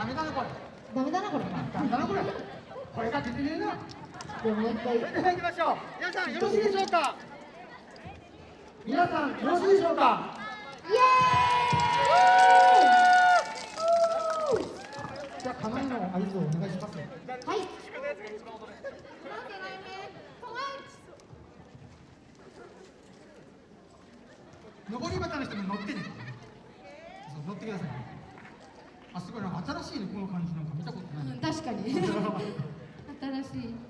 ダメだなこれ。ダメだなこれ。ダメだなこれ。これが出てねえな。じゃあもう一回。それでは行きましょう。皆さんよろしいでしょうか？皆さんよろしいでしょうか？イエじゃあかなりの合図をお願いしますーイはい。登り旗の人も乗ってね。乗ってください新しいねこの感じなんか見たことない、うん確かに。新しい。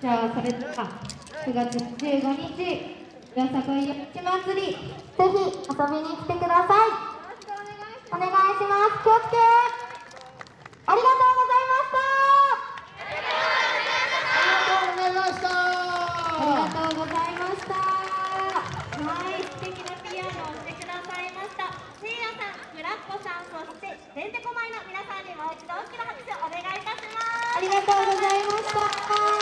じゃあそれでは9月15日よさこい夜市祭りぜひ遊びに来てください。お願いします。気をつけ。ありがとうございました。ありがとうございました。ありがとうございました。はい、素敵なピアノをしてくださいました。せいやさん、フラッコさん、そしててんてこまいの皆さんにもう一度大きな拍手お願いいたします。ありがとうございました